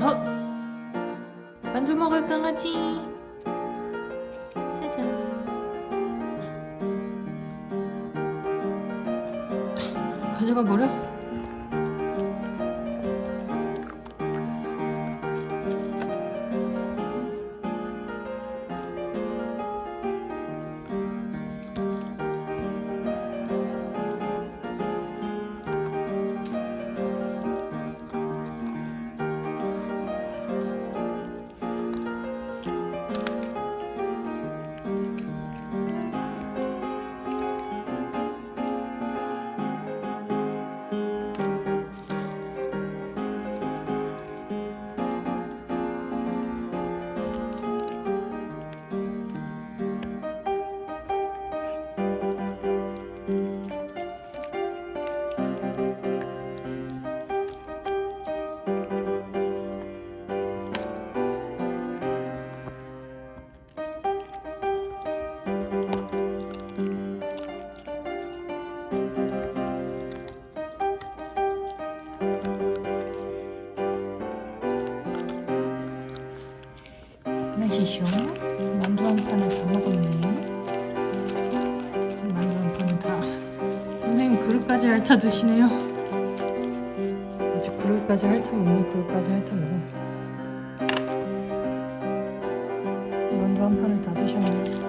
어? 만두 먹을 강아지 짜잔 가져가 버려? 날씨쇼 만두 한 판을 다 먹었네 만두 한 판은 다. 선생님 그릇까지 핥아 드시네요. 아주 그릇까지 핥아 먹네. 그릇까지 핥아 먹어. 만두 한 판을 다 드셨네